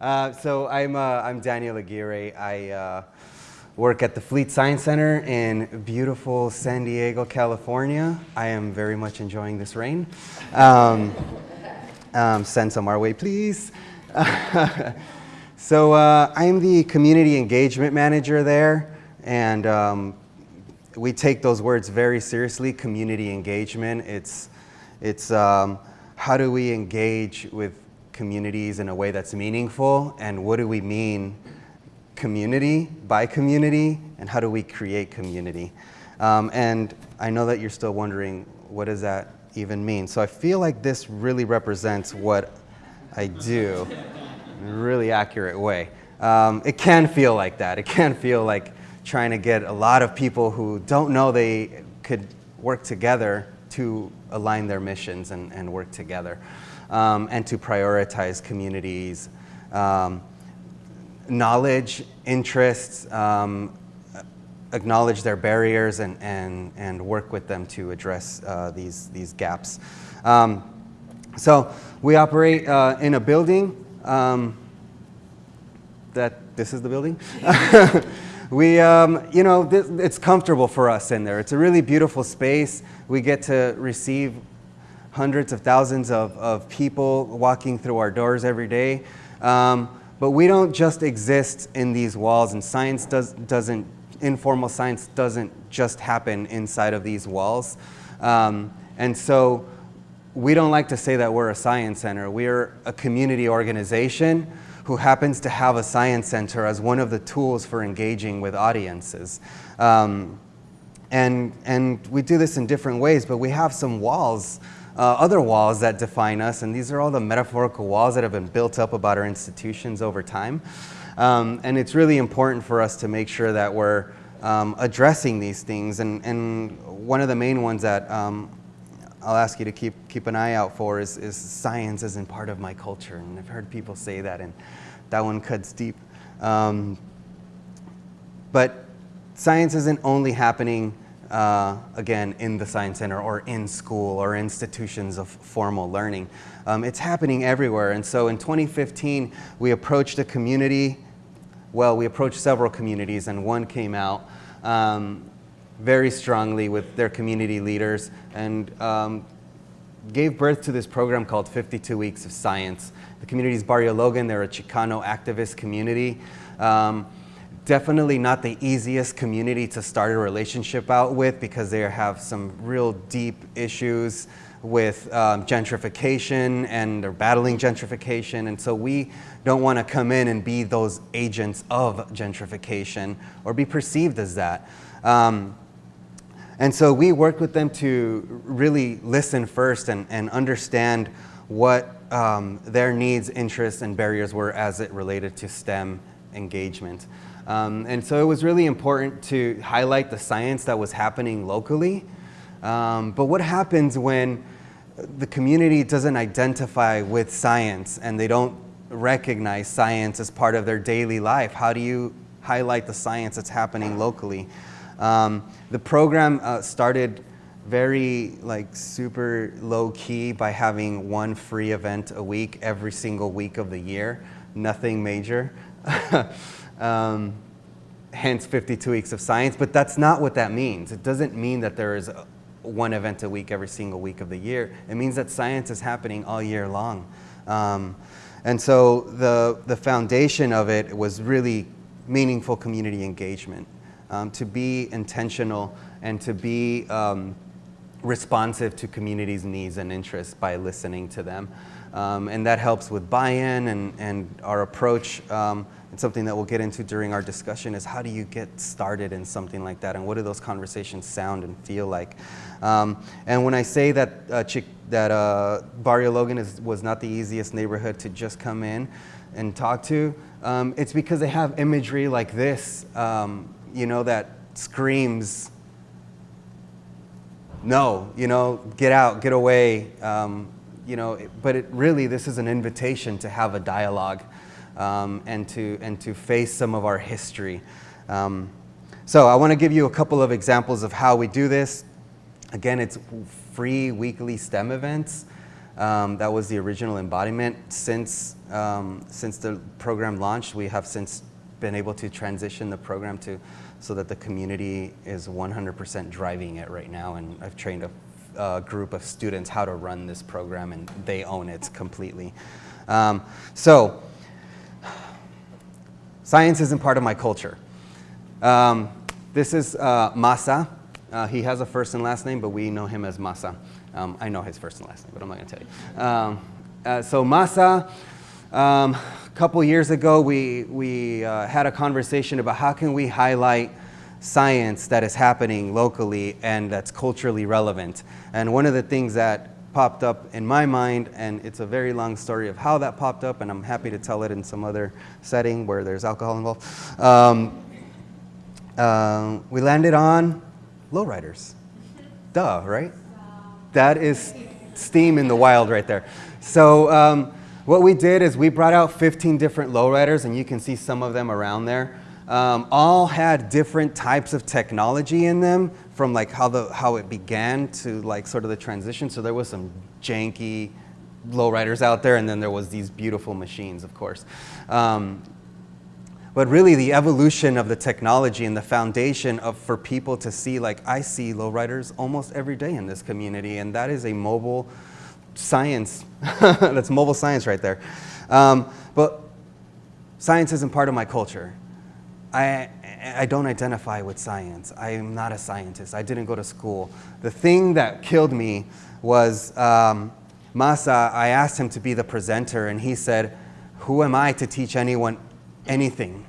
Uh, so I'm, uh, I'm Daniel Aguirre. I uh, work at the Fleet Science Center in beautiful San Diego, California. I am very much enjoying this rain. Um, um, send some our way, please. so uh, I'm the community engagement manager there, and um, we take those words very seriously, community engagement. It's, it's um, how do we engage with communities in a way that's meaningful and what do we mean community by community and how do we create community? Um, and I know that you're still wondering what does that even mean? So I feel like this really represents what I do in a really accurate way. Um, it can feel like that. It can feel like trying to get a lot of people who don't know they could work together to align their missions and, and work together um, and to prioritize communities, um, knowledge, interests, um, acknowledge their barriers and, and, and work with them to address uh, these, these gaps. Um, so we operate uh, in a building um, that, this is the building? we, um, you know, it's comfortable for us in there. It's a really beautiful space. We get to receive hundreds of thousands of, of people walking through our doors every day. Um, but we don't just exist in these walls and science does, doesn't, informal science doesn't just happen inside of these walls. Um, and so we don't like to say that we're a science center. We're a community organization who happens to have a science center as one of the tools for engaging with audiences. Um, and, and we do this in different ways, but we have some walls uh, other walls that define us, and these are all the metaphorical walls that have been built up about our institutions over time. Um, and it's really important for us to make sure that we're um, addressing these things. And, and one of the main ones that um, I'll ask you to keep, keep an eye out for is, is science isn't part of my culture. And I've heard people say that, and that one cuts deep. Um, but science isn't only happening uh, again, in the Science Center or in school or institutions of formal learning. Um, it's happening everywhere. And so in 2015, we approached a community, well, we approached several communities and one came out um, very strongly with their community leaders and um, gave birth to this program called 52 Weeks of Science. The community is Barrio Logan. They're a Chicano activist community. Um, definitely not the easiest community to start a relationship out with because they have some real deep issues with um, gentrification and they're battling gentrification. And so we don't want to come in and be those agents of gentrification or be perceived as that. Um, and so we worked with them to really listen first and, and understand what um, their needs, interests, and barriers were as it related to STEM engagement. Um, and so it was really important to highlight the science that was happening locally. Um, but what happens when the community doesn't identify with science and they don't recognize science as part of their daily life? How do you highlight the science that's happening locally? Um, the program uh, started very like super low key by having one free event a week every single week of the year, nothing major. um, hence 52 weeks of science, but that's not what that means. It doesn't mean that there is one event a week every single week of the year. It means that science is happening all year long. Um, and so the, the foundation of it was really meaningful community engagement, um, to be intentional and to be um, responsive to communities' needs and interests by listening to them. Um, and that helps with buy-in and, and our approach um, and something that we'll get into during our discussion is how do you get started in something like that and what do those conversations sound and feel like. Um, and when I say that, uh, Chick, that uh, Barrio Logan is, was not the easiest neighborhood to just come in and talk to, um, it's because they have imagery like this, um, you know, that screams, no, you know, get out, get away, um, you know, but it really, this is an invitation to have a dialogue um, and, to, and to face some of our history. Um, so I want to give you a couple of examples of how we do this. Again, it's free weekly STEM events. Um, that was the original embodiment. Since, um, since the program launched, we have since been able to transition the program to so that the community is 100% driving it right now. And I've trained a, a, group of students how to run this program and they own it completely. Um, so, science isn't part of my culture. Um, this is uh, Masa. Uh, he has a first and last name, but we know him as Masa. Um, I know his first and last name, but I'm not going to tell you. Um, uh, so Masa, um, a couple years ago, we, we uh, had a conversation about how can we highlight science that is happening locally and that's culturally relevant. And one of the things that popped up in my mind, and it's a very long story of how that popped up, and I'm happy to tell it in some other setting where there's alcohol involved. Um, uh, we landed on lowriders. Duh, right? That is steam in the wild right there. So um, what we did is we brought out 15 different lowriders, and you can see some of them around there. Um, all had different types of technology in them from like how, the, how it began to like sort of the transition. So there was some janky lowriders out there, and then there was these beautiful machines, of course. Um, but really the evolution of the technology and the foundation of for people to see like I see lowriders almost every day in this community and that is a mobile science. That's mobile science right there. Um, but science isn't part of my culture. I, I don't identify with science. I am not a scientist. I didn't go to school. The thing that killed me was um, Masa I asked him to be the presenter and he said who am I to teach anyone anything.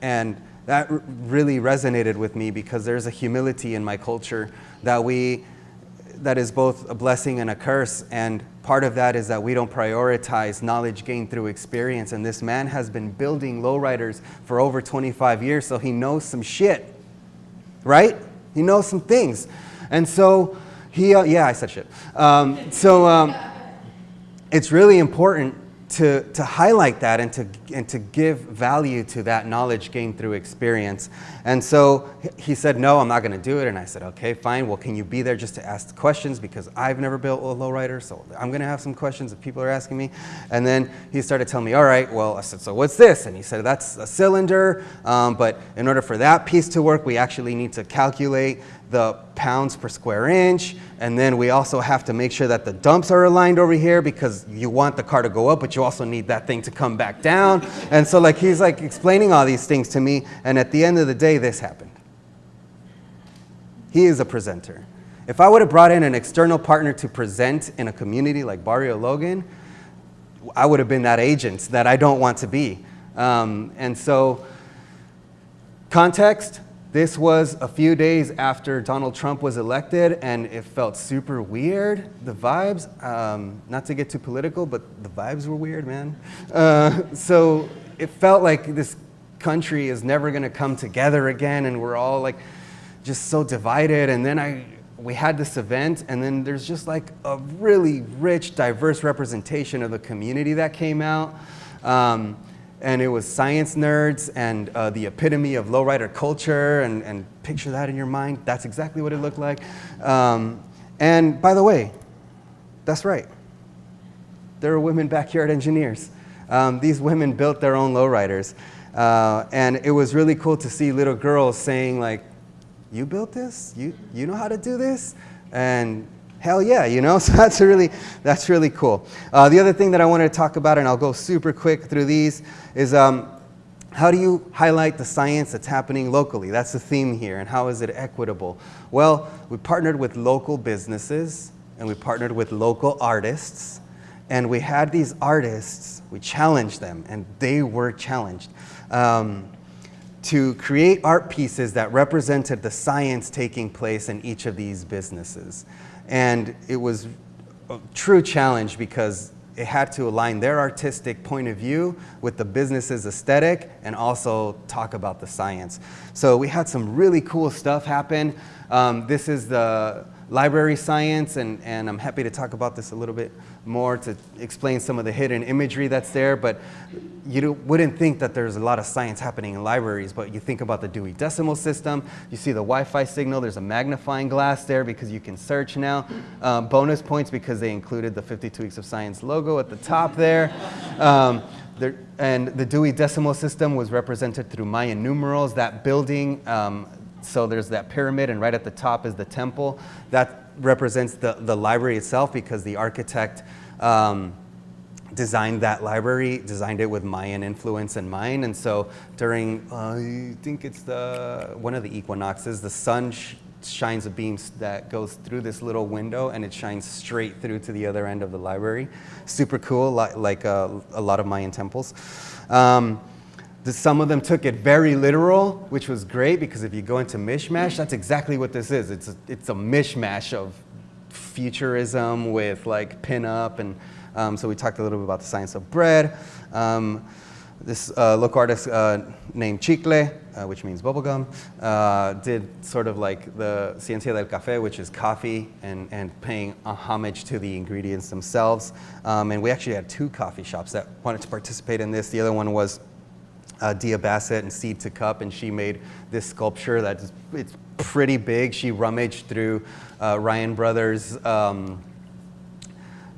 And that really resonated with me because there's a humility in my culture that we, that is both a blessing and a curse. And part of that is that we don't prioritize knowledge gained through experience. And this man has been building lowriders for over 25 years, so he knows some shit, right? He knows some things. And so he, uh, yeah, I said shit. Um, so um, it's really important to, to highlight that and to, and to give value to that knowledge gained through experience. And so he said, no, I'm not going to do it. And I said, okay, fine. Well, can you be there just to ask questions? Because I've never built a lowrider, so I'm going to have some questions if people are asking me. And then he started telling me, all right, well, I said, so what's this? And he said, that's a cylinder. Um, but in order for that piece to work, we actually need to calculate the pounds per square inch. And then we also have to make sure that the dumps are aligned over here because you want the car to go up, but you also need that thing to come back down. And so like he's like explaining all these things to me. And at the end of the day, this happened. He is a presenter. If I would have brought in an external partner to present in a community like Barrio Logan, I would have been that agent that I don't want to be. Um, and so context, this was a few days after Donald Trump was elected, and it felt super weird, the vibes. Um, not to get too political, but the vibes were weird, man. Uh, so it felt like this country is never going to come together again, and we're all like just so divided. And then I, we had this event, and then there's just like a really rich, diverse representation of the community that came out. Um, and it was science nerds and uh, the epitome of lowrider culture and, and picture that in your mind. That's exactly what it looked like. Um, and by the way, that's right. There are women backyard engineers. Um, these women built their own lowriders. Uh, and it was really cool to see little girls saying like, you built this? You, you know how to do this? And hell yeah, you know? So that's really, that's really cool. Uh, the other thing that I wanted to talk about, and I'll go super quick through these, is um, how do you highlight the science that's happening locally? That's the theme here, and how is it equitable? Well, we partnered with local businesses, and we partnered with local artists, and we had these artists, we challenged them, and they were challenged. Um, to create art pieces that represented the science taking place in each of these businesses. And it was a true challenge because it had to align their artistic point of view with the business's aesthetic and also talk about the science. So we had some really cool stuff happen. Um, this is the library science, and, and I'm happy to talk about this a little bit more to explain some of the hidden imagery that's there, but you wouldn't think that there's a lot of science happening in libraries, but you think about the Dewey Decimal System, you see the Wi-Fi signal, there's a magnifying glass there because you can search now. Um, bonus points because they included the 52 Weeks of Science logo at the top there. Um, there and the Dewey Decimal System was represented through Mayan numerals. That building, um, so there's that pyramid and right at the top is the temple. That represents the, the library itself because the architect um, designed that library, designed it with Mayan influence in mind. And so during, uh, I think it's the, one of the equinoxes, the sun sh shines a beam that goes through this little window and it shines straight through to the other end of the library. Super cool, like, like uh, a lot of Mayan temples. Um, some of them took it very literal, which was great because if you go into mishmash, that's exactly what this is. It's a, it's a mishmash of futurism with like pinup and um, so we talked a little bit about the science of bread. Um, this uh, local artist uh, named Chicle, uh, which means bubblegum, uh, did sort of like the Ciencia del Café, which is coffee, and, and paying a homage to the ingredients themselves. Um, and we actually had two coffee shops that wanted to participate in this. The other one was uh, Dia Bassett and Seed to Cup, and she made this sculpture that's it's pretty big. She rummaged through uh, Ryan Brothers' um,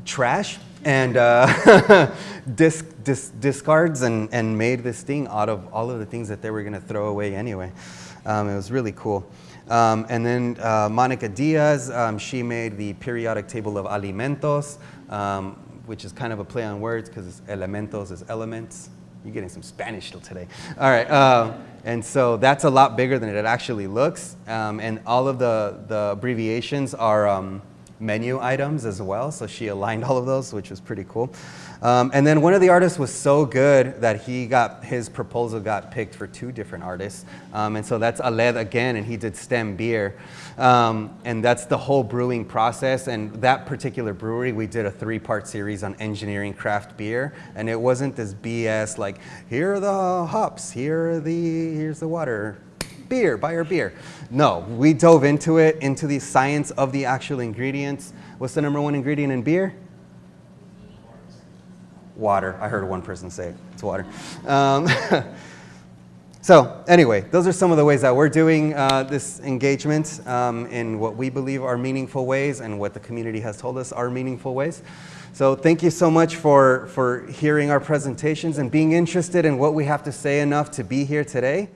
trash and uh, disc, disc, discards and, and made this thing out of all of the things that they were going to throw away anyway. Um, it was really cool. Um, and then uh, Monica Diaz, um, she made the periodic table of alimentos, um, which is kind of a play on words because elementos is elements. You're getting some Spanish still today. All right. Uh, and so that's a lot bigger than it actually looks. Um, and all of the, the abbreviations are um, menu items as well. So she aligned all of those, which was pretty cool. Um, and then one of the artists was so good that he got, his proposal got picked for two different artists. Um, and so that's Aled again, and he did stem beer. Um, and that's the whole brewing process. And that particular brewery, we did a three-part series on engineering craft beer. And it wasn't this BS like, here are the hops, here are the, here's the water, beer, buy our beer. No, we dove into it, into the science of the actual ingredients. What's the number one ingredient in beer? Water. I heard one person say it. It's water. Um, so anyway, those are some of the ways that we're doing uh, this engagement um, in what we believe are meaningful ways and what the community has told us are meaningful ways. So thank you so much for, for hearing our presentations and being interested in what we have to say enough to be here today.